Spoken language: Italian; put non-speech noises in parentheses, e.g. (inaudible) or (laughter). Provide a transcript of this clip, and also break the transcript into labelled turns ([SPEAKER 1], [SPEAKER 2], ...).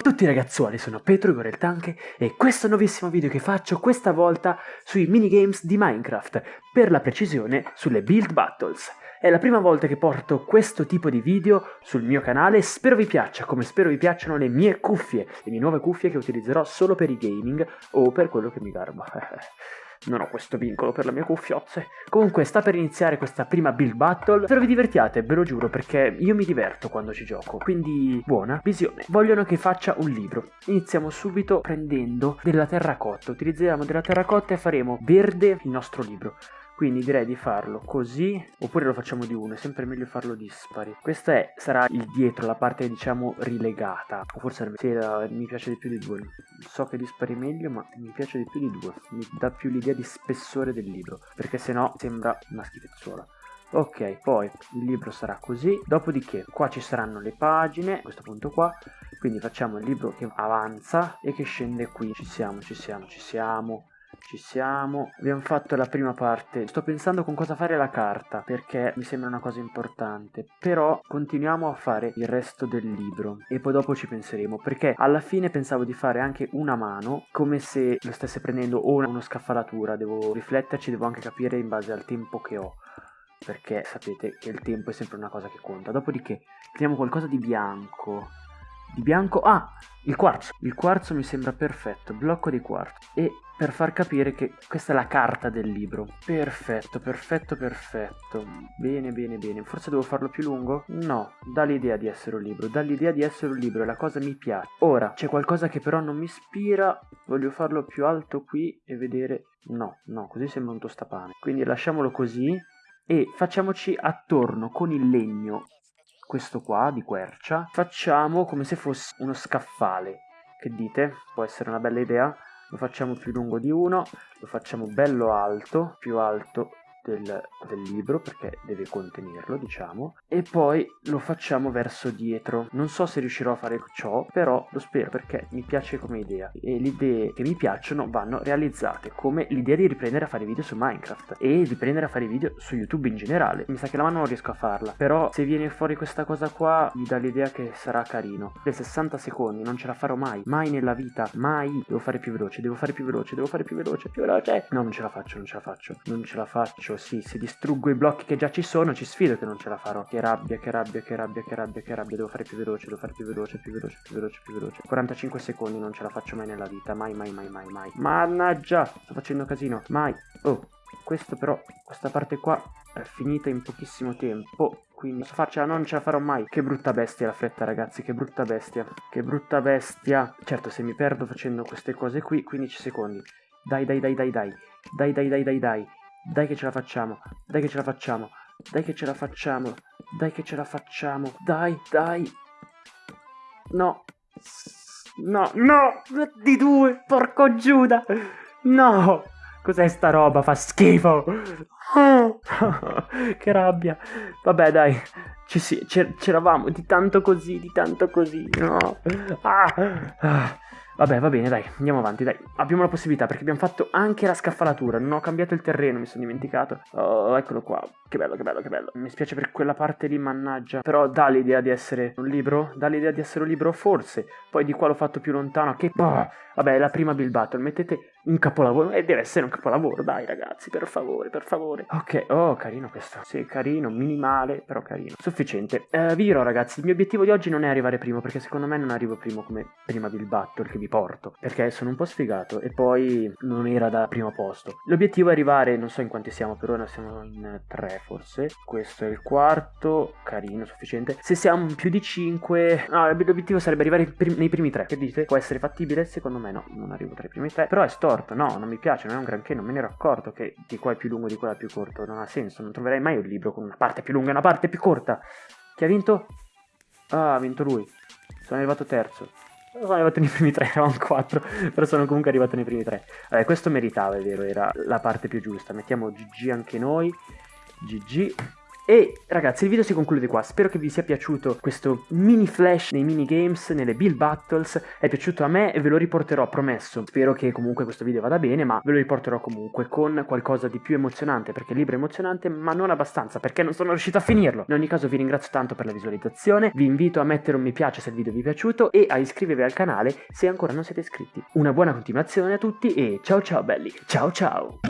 [SPEAKER 1] tutti ragazzuoli, sono Petro Igor il Tanke e questo nuovissimo video che faccio questa volta sui minigames di Minecraft, per la precisione sulle Build Battles. È la prima volta che porto questo tipo di video sul mio canale, spero vi piaccia, come spero vi piacciono le mie cuffie, le mie nuove cuffie che utilizzerò solo per i gaming o per quello che mi garba. (laughs) Non ho questo vincolo per la mia cuffiozze. Comunque sta per iniziare questa prima build battle. Spero vi divertiate, ve lo giuro, perché io mi diverto quando ci gioco. Quindi buona visione. Vogliono che faccia un libro. Iniziamo subito prendendo della terracotta. Utilizziamo della terracotta e faremo verde il nostro libro. Quindi direi di farlo così, oppure lo facciamo di uno, è sempre meglio farlo dispari. Questa è, sarà il dietro, la parte diciamo rilegata, o forse sì, la, mi piace di più di due. So che dispari meglio, ma mi piace di più di due. Mi dà più l'idea di spessore del libro, perché sennò sembra una schifezzuola. Ok, poi il libro sarà così, dopodiché qua ci saranno le pagine, a questo punto qua, quindi facciamo il libro che avanza e che scende qui. Ci siamo, ci siamo, ci siamo. Ci siamo. Abbiamo fatto la prima parte. Sto pensando con cosa fare la carta, perché mi sembra una cosa importante. Però continuiamo a fare il resto del libro e poi dopo ci penseremo, perché alla fine pensavo di fare anche una mano, come se lo stesse prendendo o una scaffalatura. Devo rifletterci, devo anche capire in base al tempo che ho perché sapete che il tempo è sempre una cosa che conta. Dopodiché prendiamo qualcosa di bianco. Di bianco... Ah! Il quarzo. Il quarzo mi sembra perfetto. Blocco di quarzo. E per far capire che questa è la carta del libro. Perfetto, perfetto, perfetto. Bene, bene, bene. Forse devo farlo più lungo? No, dà l'idea di essere un libro, dà l'idea di essere un libro la cosa mi piace. Ora, c'è qualcosa che però non mi ispira, voglio farlo più alto qui e vedere... No, no, così sembra un tostapane. Quindi lasciamolo così e facciamoci attorno con il legno, questo qua di quercia, facciamo come se fosse uno scaffale. Che dite? Può essere una bella idea? lo facciamo più lungo di uno, lo facciamo bello alto, più alto del, del, libro perché deve contenerlo diciamo e poi lo facciamo verso dietro. Non so se riuscirò a fare ciò però lo spero perché mi piace come idea. E le idee che mi piacciono vanno realizzate come l'idea di riprendere a fare video su Minecraft e riprendere a fare video su YouTube in generale. Mi sa che la mano non riesco a farla però se viene fuori questa cosa qua mi dà l'idea che sarà carino. Per 60 secondi non ce la farò mai mai nella vita mai. Devo fare più veloce devo fare più veloce devo fare più veloce più veloce. No non ce la faccio non ce la faccio non ce la faccio faccio, sì, se distruggo i blocchi che già ci sono, ci sfido che non ce la farò. Che rabbia, che rabbia, che rabbia, che rabbia, che rabbia. Devo fare più veloce, devo fare più veloce, più veloce, più veloce, più veloce. 45 secondi non ce la faccio mai nella vita, mai, mai, mai, mai, mai. Mannaggia, sto facendo casino, mai. Oh, questo però, questa parte qua è finita in pochissimo tempo. Quindi posso farcela, non ce la farò mai. Che brutta bestia la fretta, ragazzi, che brutta bestia. Che brutta bestia. Certo, se mi perdo facendo queste cose qui, 15 secondi. Dai, dai, dai, dai, dai. Dai, dai, dai, dai, dai. Dai che ce la facciamo, dai che ce la facciamo, dai che ce la facciamo, dai che ce la facciamo, dai, dai. No, no, no, di due, porco Giuda, no. Cos'è sta roba? Fa schifo. (laughs) Che rabbia. Vabbè, dai. C'eravamo di tanto così, di tanto così. No. Ah. ah. Vabbè, va bene, dai, andiamo avanti, dai. Abbiamo la possibilità, perché abbiamo fatto anche la scaffalatura. Non ho cambiato il terreno, mi sono dimenticato. Oh, eccolo qua. Che bello, che bello, che bello. Mi spiace per quella parte lì, mannaggia. Però dà l'idea di essere un libro? Dà l'idea di essere un libro? Forse. Poi di qua l'ho fatto più lontano. Che... Boh. Vabbè, è la prima Bill Battle. Mettete un capolavoro. E eh, deve essere un capolavoro, dai ragazzi, per favore, per favore. Ok, oh, carino questo. Sì, carino, minimale, però carino. Sufficiente. Eh, vi dirò ragazzi, il mio obiettivo di oggi non è arrivare primo, perché secondo me non arrivo primo come prima Bill Battle che vi porto. Perché sono un po' sfigato e poi non era da primo posto. L'obiettivo è arrivare, non so in quanti siamo, per ora siamo in tre forse. Questo è il quarto, carino, sufficiente. Se siamo più di cinque... No, l'obiettivo sarebbe arrivare nei primi tre. Che dite? Può essere fattibile? Secondo me no, non arrivo tra i primi tre. Però è sto storto, no, non mi piace, non è un granché, non me ne ero accorto che di qua è più lungo, di qua è più corto, non ha senso, non troverai mai un libro con una parte più lunga e una parte più corta. Chi ha vinto? Ah, ha vinto lui. Sono arrivato terzo. Sono arrivato nei primi tre, (laughs) eravamo quattro, però sono comunque arrivato nei primi tre. Vabbè, questo meritava, è vero, era la parte più giusta. Mettiamo GG anche noi. GG. E ragazzi il video si conclude qua, spero che vi sia piaciuto questo mini flash nei minigames, nelle build battles, è piaciuto a me e ve lo riporterò promesso, spero che comunque questo video vada bene ma ve lo riporterò comunque con qualcosa di più emozionante perché il libro è emozionante ma non abbastanza perché non sono riuscito a finirlo. In ogni caso vi ringrazio tanto per la visualizzazione, vi invito a mettere un mi piace se il video vi è piaciuto e a iscrivervi al canale se ancora non siete iscritti. Una buona continuazione a tutti e ciao ciao belli, ciao ciao!